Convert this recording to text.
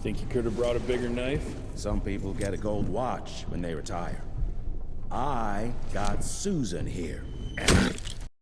Think you could have brought a bigger knife? Some people get a gold watch when they retire. I got Susan here, and